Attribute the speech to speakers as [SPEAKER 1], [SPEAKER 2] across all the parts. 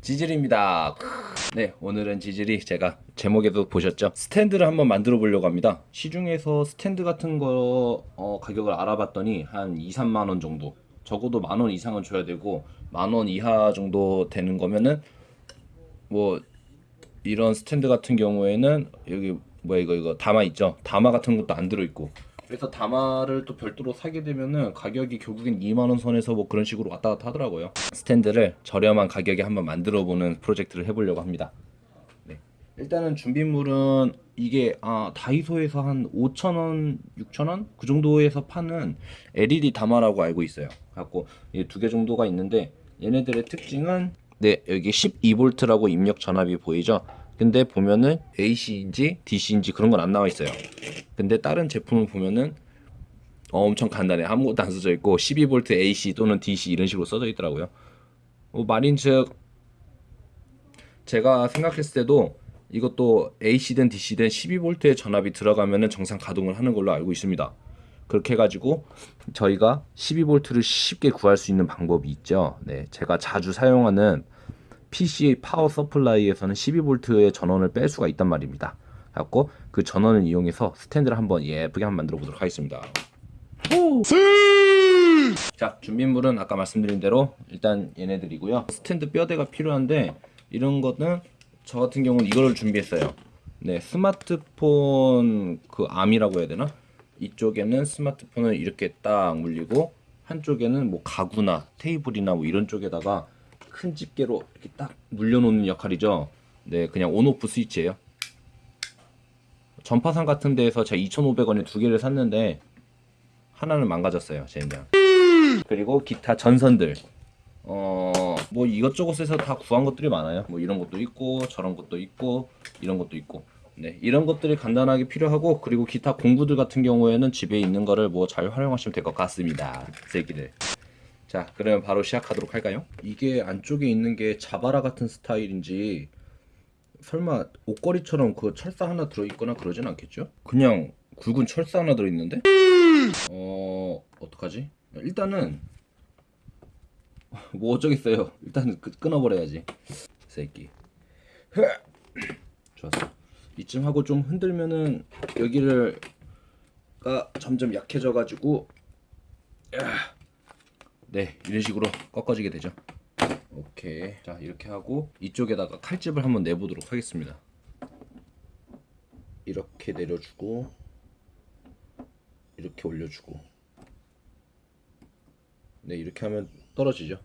[SPEAKER 1] 지질입니다. 네, 오늘은 지질이 제가 제목에도 보셨죠? 스탠드를 한번 만들어 보려고 합니다. 시중에서 스탠드 같은 거 어, 가격을 알아봤더니 한 2, 3만 원 정도. 적어도 만 원 이상은 줘야 되고 만 원 이하 정도 되는 거면은 뭐 이런 스탠드 같은 경우에는 여기 뭐야 이거 이거 다마 있죠? 다마 같은 것도 안 들어 있고. 그래서 다마를 또 별도로 사게 되면은 가격이 결국엔 2만 원 선에서 뭐 그런 식으로 왔다 갔다 하더라고요. 스탠드를 저렴한 가격에 한번 만들어 보는 프로젝트를 해보려고 합니다. 네. 일단은 준비물은 이게 아 다이소에서 한 5,000원, 6,000원 그 정도에서 파는 LED 다마라고 알고 있어요. 갖고 두 개 정도가 있는데 얘네들의 특징은 네 여기 12V라고 입력 전압이 보이죠. 근데 보면은 AC인지 DC인지 그런 건 안 나와 있어요. 근데 다른 제품을 보면은 어, 엄청 간단해. 아무것도 안 써져 있고 12V AC 또는 DC 이런 식으로 써져 있더라고요. 어, 말인즉 제가 생각했을 때도 이것도 AC든 DC든 12V의 전압이 들어가면은 정상 가동을 하는 걸로 알고 있습니다. 그렇게 해가지고 저희가 12V를 쉽게 구할 수 있는 방법이 있죠. 네, 제가 자주 사용하는 PC 파워 서플라이에서는 12V의 전원을 뺄 수가 있단 말입니다. 갖고 그 전원을 이용해서 스탠드를 한번 예쁘게 한번 만들어 보도록 하겠습니다. 자 준비물은 아까 말씀드린 대로 일단 얘네들이고요. 스탠드 뼈대가 필요한데 이런 거는 저 같은 경우는 이거를 준비했어요. 네 스마트폰 그 암이라고 해야 되나? 이쪽에는 스마트폰을 이렇게 딱 물리고 한쪽에는 뭐 가구나 테이블이나 뭐 이런 쪽에다가 큰 집게로 이렇게 딱 물려놓는 역할이죠. 네, 그냥 온오프 스위치예요. 전파상 같은 데에서 제가 2,500원에 두 개를 샀는데 하나는 망가졌어요, 젠장. 그리고 기타 전선들. 어, 뭐 이것저것에서 다 구한 것들이 많아요. 뭐 이런 것도 있고 저런 것도 있고 이런 것도 있고. 네, 이런 것들이 간단하게 필요하고 그리고 기타 공구들 같은 경우에는 집에 있는 거를 뭐 잘 활용하시면 될 것 같습니다. 새끼들. 자, 그러면 바로 시작하도록 할까요? 이게 안쪽에 있는 게 자바라 같은 스타일인지 설마 옷걸이처럼 그 철사 하나 들어있거나 그러진 않겠죠? 그냥 굵은 철사 하나 들어있는데? 어... 어떡하지? 일단은 뭐 어쩌겠어요 일단 끄, 끊어버려야지 새끼 좋았어 이쯤 하고 좀 흔들면은 여기를 가 점점 약해져 가지고 네 이런 식으로 꺾어지게 되죠. 오케이. 자 이렇게 하고 이쪽에다가 칼집을 한번 내보도록 하겠습니다. 이렇게 내려주고 이렇게 올려주고. 네 이렇게 하면 떨어지죠.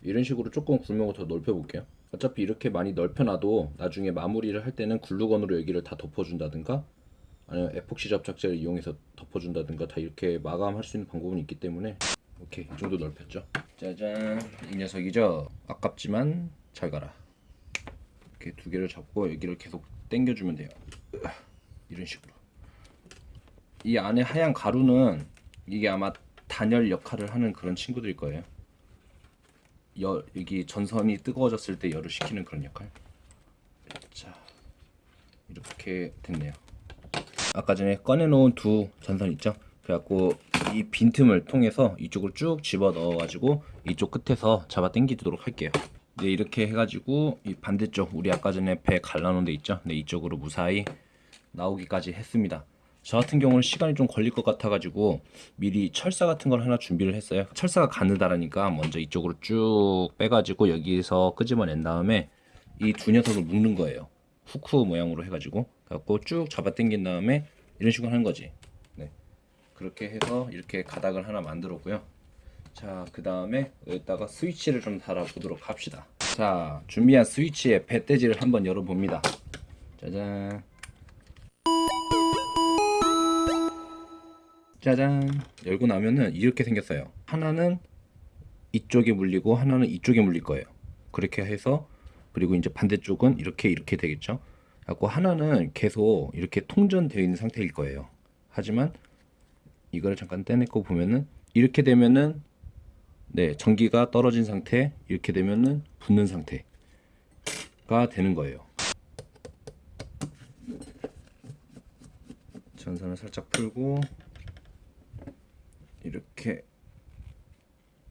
[SPEAKER 1] 이런 식으로 조금 구멍을 더 넓혀 볼게요. 어차피 이렇게 많이 넓혀놔도 나중에 마무리를 할 때는 글루건으로 여기를 다 덮어준다든가 아니면 에폭시 접착제를 이용해서 덮어준다든가 다 이렇게 마감할 수 있는 방법은 있기 때문에 오케이 이 정도 넓혔죠? 짜잔 이 녀석이죠? 아깝지만 잘 가라. 이렇게 두 개를 잡고 여기를 계속 당겨주면 돼요. 이런 식으로. 이 안에 하얀 가루는 이게 아마 단열 역할을 하는 그런 친구들일 거예요. 열, 여기 전선이 뜨거워졌을 때 열을 식히는 그런 역할. 자 이렇게 됐네요. 아까 전에 꺼내놓은 두 전선 있죠? 그래갖고 이 빈틈을 통해서 이쪽으로 쭉 집어 넣어 가지고 이쪽 끝에서 잡아 당기도록 할게요. 네 이렇게 해가지고 이 반대쪽 우리 아까 전에 배 갈라놓은 데 있죠? 네 이쪽으로 무사히 나오기까지 했습니다. 저 같은 경우는 시간이 좀 걸릴 것 같아 가지고 미리 철사 같은 걸 하나 준비를 했어요. 철사가 가느다라니까 먼저 이쪽으로 쭉 빼가지고 여기서 끄집어낸 다음에 이 두 녀석을 묶는 거예요. 후크 모양으로 해가지고. 갖고 쭉 잡아 당긴 다음에 이런 식으로 하는 거지 그렇게 해서 이렇게 가닥을 하나 만들었고요. 자 그 다음에 여기다가 스위치를 좀 달아 보도록 합시다. 자 준비한 스위치의 배대지를 한번 열어 봅니다. 짜잔. 짜잔. 열고 나면은 이렇게 생겼어요. 하나는 이쪽에 물리고 하나는 이쪽에 물릴 거예요. 그렇게 해서 그리고 이제 반대쪽은 이렇게 이렇게 되겠죠? 갖고 하나는 계속 이렇게 통전되어 있는 상태일 거예요. 하지만 이거를 잠깐 떼내고 보면은 이렇게 되면은 네 전기가 떨어진 상태 이렇게 되면은 붙는 상태가 되는 거예요 전선을 살짝 풀고 이렇게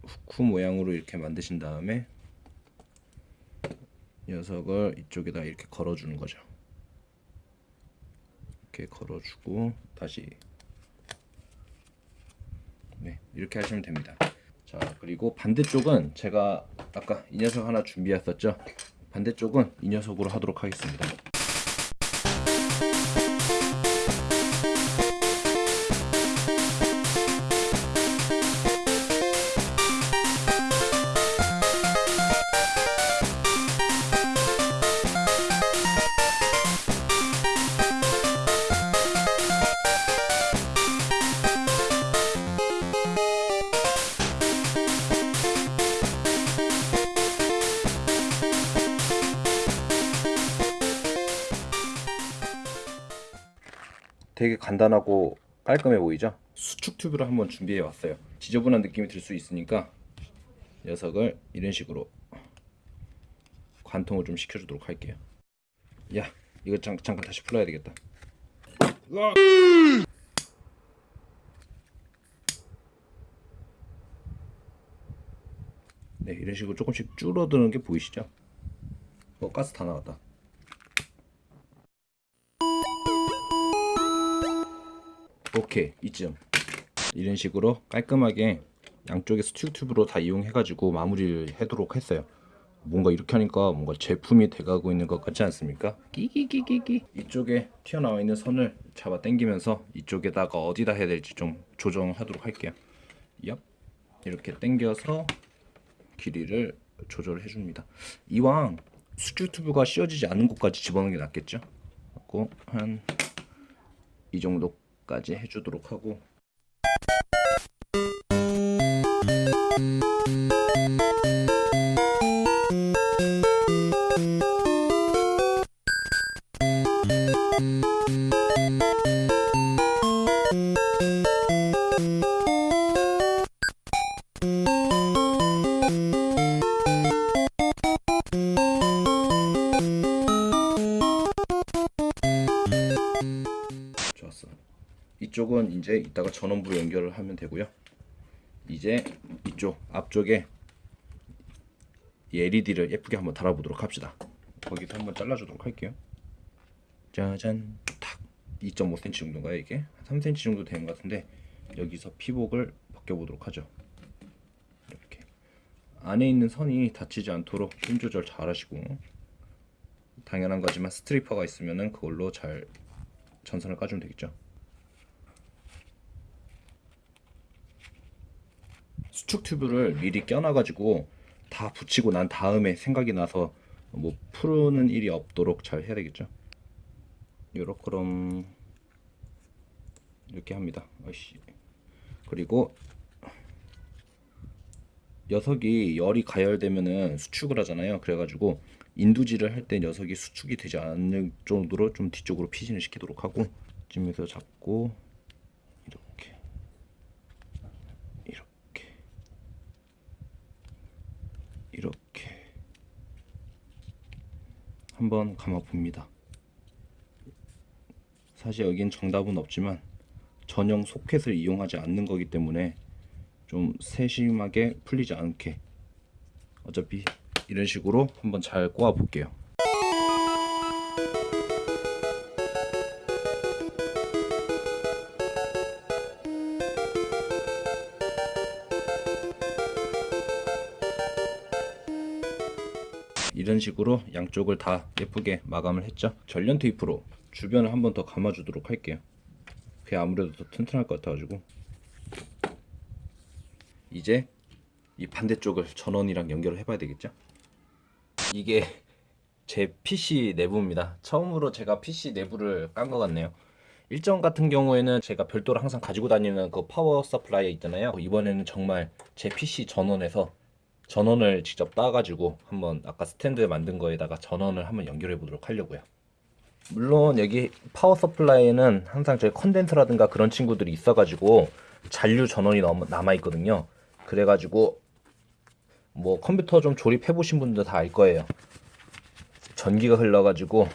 [SPEAKER 1] 후크 모양으로 이렇게 만드신 다음에 녀석을 이쪽에다 이렇게 걸어주는 거죠. 이렇게 걸어주고 다시 네 이렇게 하시면 됩니다. 자 그리고 반대쪽은 제가 아까 이 녀석 하나 준비했었죠. 반대쪽은 이 녀석으로 하도록 하겠습니다. 되게 간단하고 깔끔해 보이죠? 수축 튜브를 한번 준비해 왔어요. 지저분한 느낌이 들 수 있으니까 녀석을 이런 식으로 관통을 좀 시켜주도록 할게요. 야, 이거 잠, 잠깐 다시 풀어야 되겠다. 네, 이런 식으로 조금씩 줄어드는 게 보이시죠? 어, 가스 다 나왔다. 오케이 이쯤. 이런 식으로 깔끔하게 양쪽에 스튜 튜브로 다 이용해 가지고 마무리를 하도록 했어요. 뭔가 이렇게 하니까 뭔가 제품이 돼가고 있는 것 같지 않습니까? 끼끼끼끼끼 이쪽에 튀어나와 있는 선을 잡아 당기면서 이쪽에다가 어디다 해야 될지 좀 조정하도록 할게요. 얍. 이렇게 당겨서 길이를 조절해 줍니다. 이왕 스튜 튜브가 씌워지지 않은 곳까지 집어넣는 게 낫겠죠? 그리고 한 이 정도 까지 해주도록 하고. 좋았 이쪽은 이제 이따가 전원부로 연결을 하면 되고요. 이제 이쪽 앞쪽에 이 LED를 예쁘게 한번 달아보도록 합시다. 거기서 한번 잘라주도록 할게요. 짜잔, 탁. 2.5cm 정도인가요 이게? 3cm 정도 되는 것 같은데 여기서 피복을 벗겨보도록 하죠. 이렇게 안에 있는 선이 다치지 않도록 힘 조절 잘 하시고 당연한 거지만 stripper가 있으면은 그걸로 잘 전선을 까주면 되겠죠. 수축 튜브를 미리 껴놔가지고 다 붙이고 난 다음에 생각이 나서 뭐 푸는 일이 없도록 잘 해야 되겠죠. 요렇게럼 이렇게 합니다. 아이씨. 그리고 녀석이 열이 가열되면은 수축을 하잖아요. 그래가지고 인두질을 할 때 녀석이 수축이 되지 않을 정도로 좀 뒤쪽으로 피신을 시키도록 하고 찜에서 잡고 이렇게 이렇게 이렇게 한번 감아 봅니다. 사실 여긴 정답은 없지만 전용 소켓을 이용하지 않는 거기 때문에 좀 세심하게 풀리지 않게 어차피 이런 식으로 한번 잘 꼬아 볼게요. 이런 식으로 양쪽을 다 예쁘게 마감을 했죠. 전련 테이프로 주변을 한 번 더 감아주도록 할게요. 그게 아무래도 더 튼튼할 것 같아가지고 이제 이 반대쪽을 전원이랑 연결을 해봐야 되겠죠? 이게 제 PC 내부입니다. 처음으로 제가 PC 내부를 깐 것 같네요. 일정 같은 경우에는 제가 별도로 항상 가지고 다니는 그 power supply 있잖아요. 이번에는 정말 제 PC 전원에서 전원을 직접 따가지고 한번 아까 스탠드 만든 거에다가 전원을 한번 연결해 보도록 하려고요. 물론 여기 power supply에는 항상 저희 콘덴서라든가 그런 친구들이 있어가지고 잔류 전원이 남아 있거든요. 그래가지고 뭐 컴퓨터 좀 조립해 보신 분들 다 알 거예요. 전기가 흘러가지고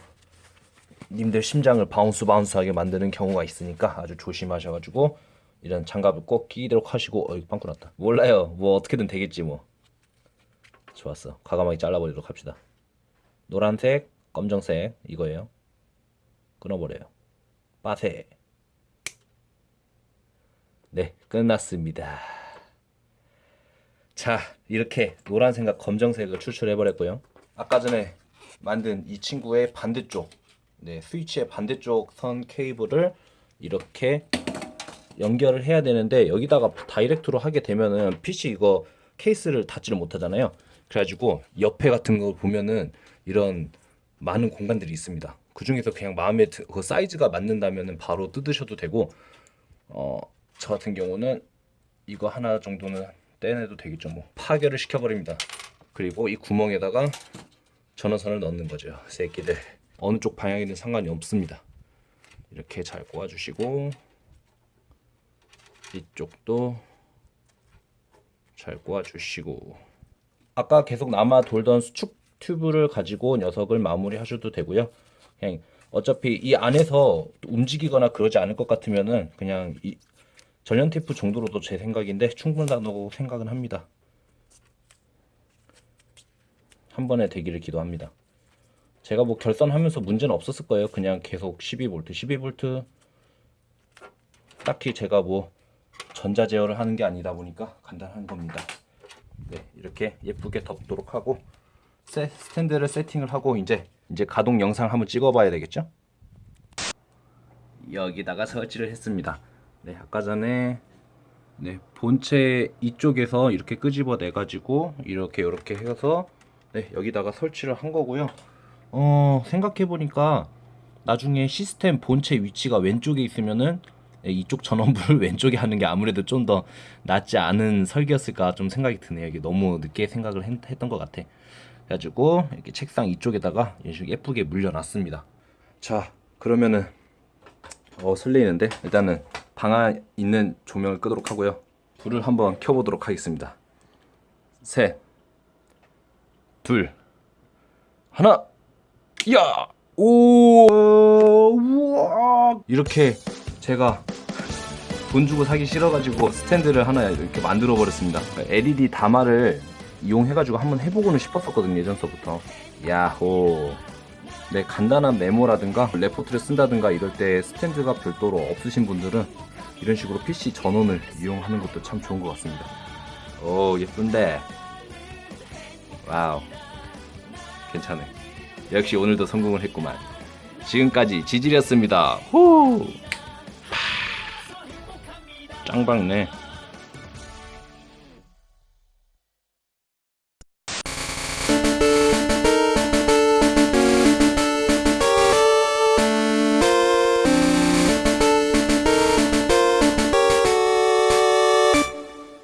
[SPEAKER 1] 님들 심장을 bounce bounce하게 만드는 경우가 있으니까 아주 조심하셔가지고 이런 장갑을 꼭 끼도록 하시고 어이 빵꾸 났다. 몰라요. 뭐 어떻게든 되겠지 뭐. 좋았어. 과감하게 잘라버리도록 합시다. 노란색, 검정색 이거예요. 끊어버려요. 빠세. 네, 끝났습니다. 자, 이렇게 노란색과 검정색을 추출해 버렸고요. 아까 전에 만든 이 친구의 반대쪽, 네, 스위치의 반대쪽 선 케이블을 이렇게 연결을 해야 되는데 여기다가 다이렉트로 하게 되면은 PC 이거 케이스를 닫지를 못하잖아요. 그래가지고 옆에 같은 거 보면은 이런 많은 공간들이 있습니다. 그 중에서 그냥 마음에 드, 그 사이즈가 맞는다면은 바로 뜯으셔도 되고 어, 저 같은 경우는 이거 하나 정도는 떼내도 되겠죠. 뭐 파괴를 시켜버립니다. 그리고 이 구멍에다가 전원선을 넣는 거죠. 새끼들 어느 쪽 방향이든 상관이 없습니다. 이렇게 잘 꽂아주시고 이쪽도 잘 꽂아주시고 아까 계속 남아 돌던 수축 튜브를 가지고 녀석을 마무리 하셔도 되고요. 그냥 어차피 이 안에서 움직이거나 그러지 않을 것 같으면은 그냥 이 전련 테이프 정도로도 제 생각인데 충분하다고 생각은 합니다. 한 번에 되기를 기도합니다. 제가 뭐 결선하면서 문제는 없었을 거예요. 그냥 계속 12V, 12V 딱히 제가 뭐 전자 제어를 하는 게 아니다 보니까 간단한 겁니다. 네, 이렇게 예쁘게 덮도록 하고 세, 스탠드를 세팅을 하고 이제 이제 가동 영상 한번 찍어봐야 되겠죠? 여기다가 설치를 했습니다. 네, 아까 전에 네, 본체 이쪽에서 이렇게 끄집어 내 가지고 이렇게 이렇게 해서 네, 여기다가 설치를 한 거고요. 어, 생각해 보니까 나중에 시스템 본체 위치가 왼쪽에 있으면은 네, 이쪽 전원부를 왼쪽에 하는 게 아무래도 좀 더 낫지 않은 설계였을까 좀 생각이 드네요. 이게 너무 늦게 생각을 했, 했던 것 같아. 그래가지고 이렇게 책상 이쪽에다가 이런 식으로 예쁘게 물려놨습니다. 자, 그러면은 어 설레이는데 일단은 방 안에 있는 조명을 끄도록 하고요. 불을 한번 켜보도록 하겠습니다. 셋, 둘, 하나, 야, 오, 우와, 이렇게 제가 돈 주고 사기 싫어가지고 스탠드를 하나 이렇게 만들어 버렸습니다. LED 다마를 이용해가지고 한번 해보고는 싶었었거든요 예전서부터. 야호. 네 간단한 메모라든가 레포트를 쓴다든가 이럴 때 스탠드가 별도로 없으신 분들은 이런 식으로 PC 전원을 이용하는 것도 참 좋은 것 같습니다. 오 예쁜데. 와우. 괜찮네. 역시 오늘도 성공을 했구만. 지금까지 지질이었습니다. 후. 짱박네.